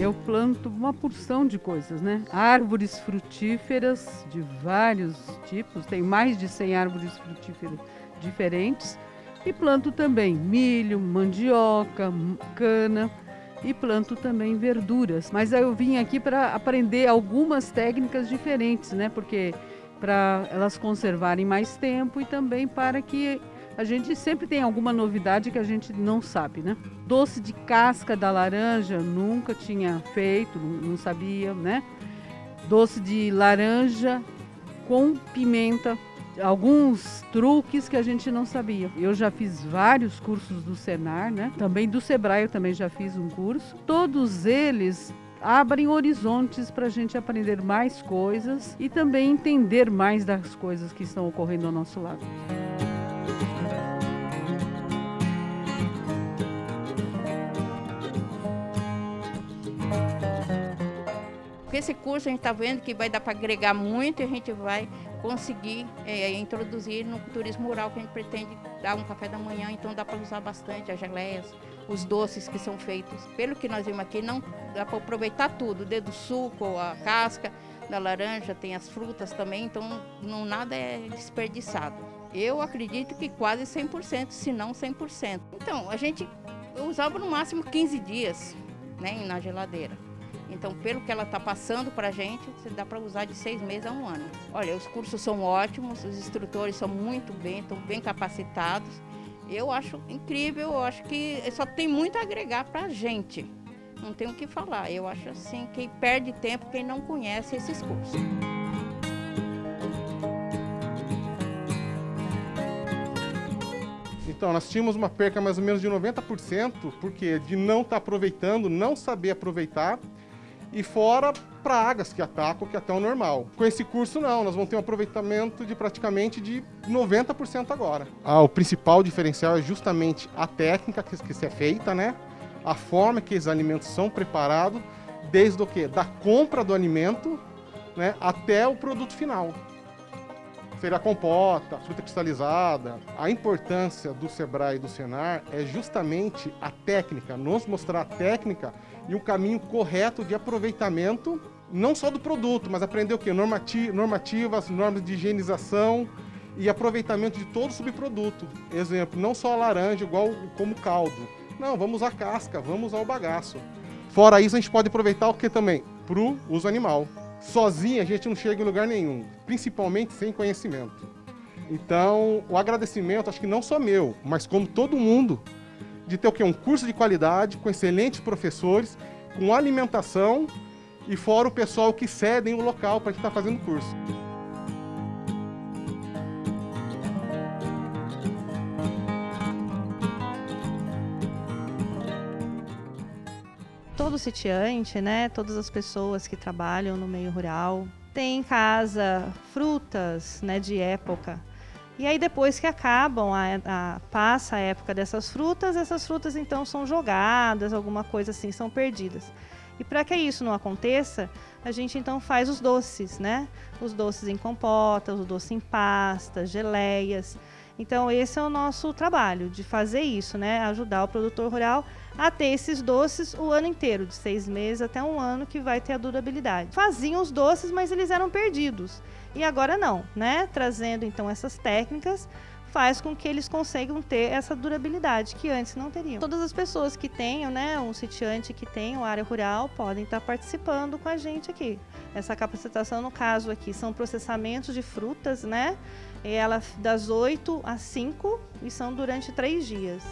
eu planto uma porção de coisas, né? Árvores frutíferas de vários tipos, tem mais de 100 árvores frutíferas diferentes. E planto também milho, mandioca, cana e planto também verduras. Mas eu vim aqui para aprender algumas técnicas diferentes, né? Porque para elas conservarem mais tempo e também para que a gente sempre tem alguma novidade que a gente não sabe, né? Doce de casca da laranja, nunca tinha feito, não sabia, né? Doce de laranja com pimenta, alguns truques que a gente não sabia. Eu já fiz vários cursos do Senar, né? Também do Sebrae eu também já fiz um curso. Todos eles abrem horizontes para a gente aprender mais coisas e também entender mais das coisas que estão ocorrendo ao nosso lado. Esse curso a gente está vendo que vai dar para agregar muito e a gente vai conseguir é, introduzir no turismo rural que a gente pretende dar um café da manhã, então dá para usar bastante as geleias, os doces que são feitos. Pelo que nós vimos aqui, não dá para aproveitar tudo, desde o suco, a casca da laranja, tem as frutas também, então não nada é desperdiçado. Eu acredito que quase 100%, se não 100%. Então, a gente usava no máximo 15 dias né, na geladeira. Então, pelo que ela está passando para a gente, dá para usar de seis meses a um ano. Olha, os cursos são ótimos, os instrutores são muito bem, estão bem capacitados. Eu acho incrível, eu acho que só tem muito a agregar para a gente. Não tem o que falar. Eu acho assim, quem perde tempo, quem não conhece esses cursos. Então, nós tínhamos uma perca mais ou menos de 90%, porque de não estar tá aproveitando, não saber aproveitar e fora pragas que atacam, que é até o normal. Com esse curso não, nós vamos ter um aproveitamento de praticamente de 90% agora. Ah, o principal diferencial é justamente a técnica que, que se é feita, né? A forma que os alimentos são preparados, desde o que? Da compra do alimento né, até o produto final. Seria a compota, fruta cristalizada. A importância do Sebrae e do Senar é justamente a técnica, nos mostrar a técnica e o caminho correto de aproveitamento, não só do produto, mas aprender o quê? normativas, normas de higienização e aproveitamento de todo o subproduto. Exemplo, não só a laranja, igual como caldo. Não, vamos usar casca, vamos usar o bagaço. Fora isso, a gente pode aproveitar o que também? Para o uso animal. Sozinho a gente não chega em lugar nenhum, principalmente sem conhecimento. Então, o agradecimento, acho que não só meu, mas como todo mundo, de ter o quê? Um curso de qualidade, com excelentes professores, com alimentação e fora o pessoal que cedem o local para que está fazendo o curso. Todo sitiante, né, todas as pessoas que trabalham no meio rural, têm em casa frutas né, de época, e aí depois que acabam, a, a, passa a época dessas frutas, essas frutas então são jogadas, alguma coisa assim, são perdidas. E para que isso não aconteça, a gente então faz os doces, né? Os doces em compota, os doces em pasta, geleias. Então esse é o nosso trabalho, de fazer isso, né? Ajudar o produtor rural a ter esses doces o ano inteiro, de seis meses até um ano, que vai ter a durabilidade. Faziam os doces, mas eles eram perdidos. E agora não, né? Trazendo então essas técnicas faz com que eles consigam ter essa durabilidade que antes não teriam. Todas as pessoas que tenham, né, um sitiante que tenham área rural podem estar participando com a gente aqui. Essa capacitação, no caso aqui, são processamentos de frutas, né? Ela das 8 às 5 e são durante três dias.